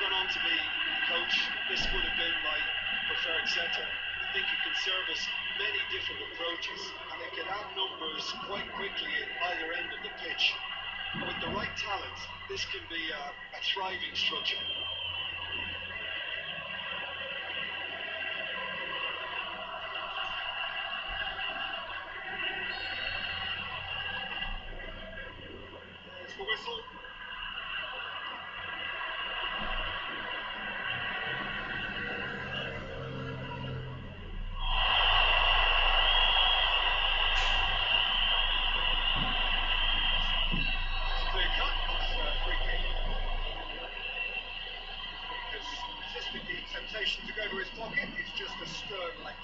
gone on to be coach, this would have been my preferred centre. I think it can service many different approaches and it can add numbers quite quickly at either end of the pitch. With the right talent, this can be a, a thriving structure. To go to his pocket. It's just a stern leg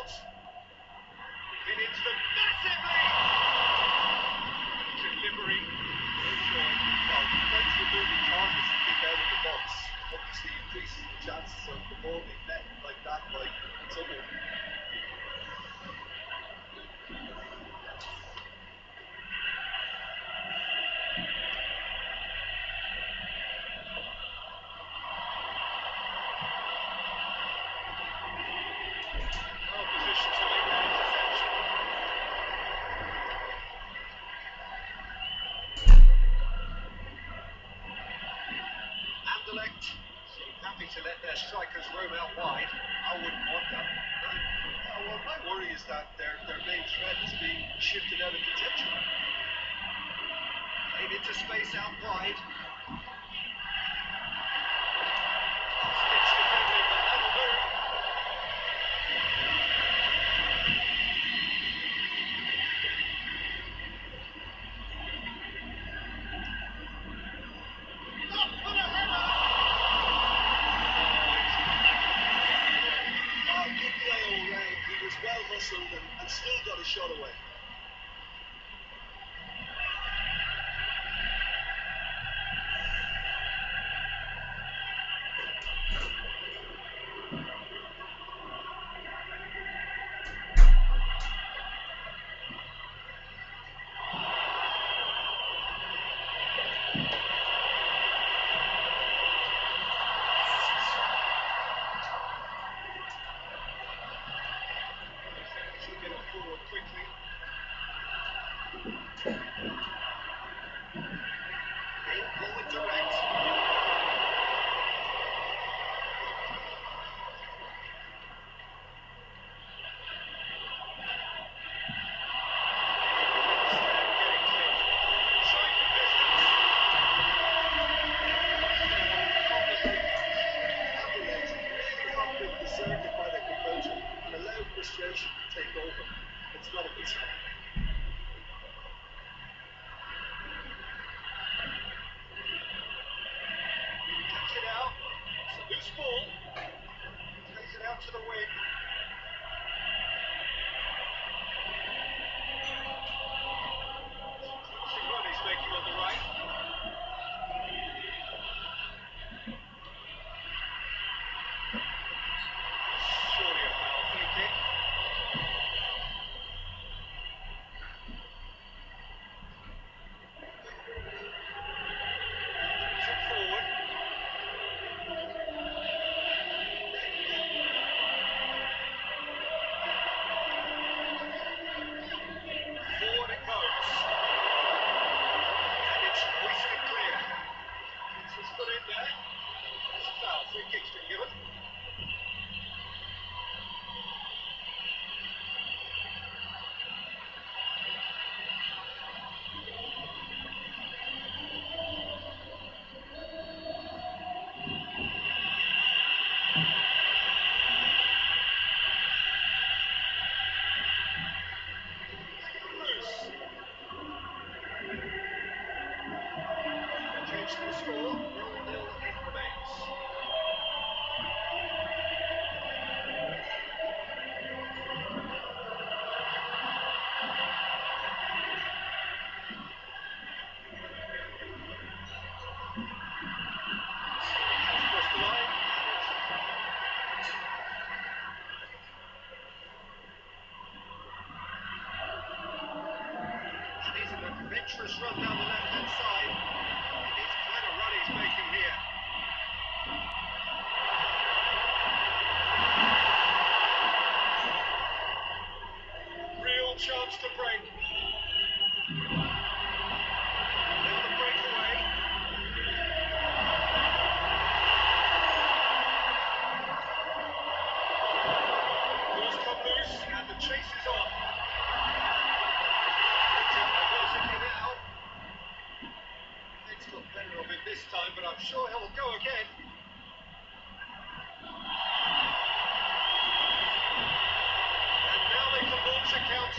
Played it short. It into the massive. Delivery. Well, thanks for moving targets to kick out of the box. Obviously increases the chances of the ball Seem happy to let their strikers roam out wide. I wouldn't want that. Uh, well, my worry is that their, their main threat is being shifted out of contention. Played into space out wide. Shot away. It's ball. Takes it out to the wing.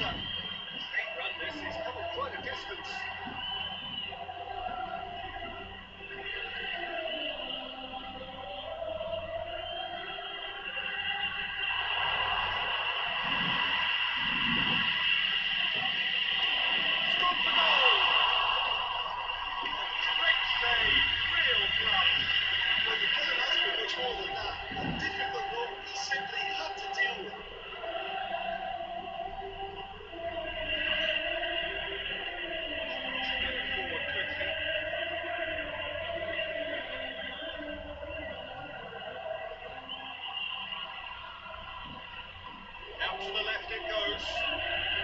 Launch to the left it goes.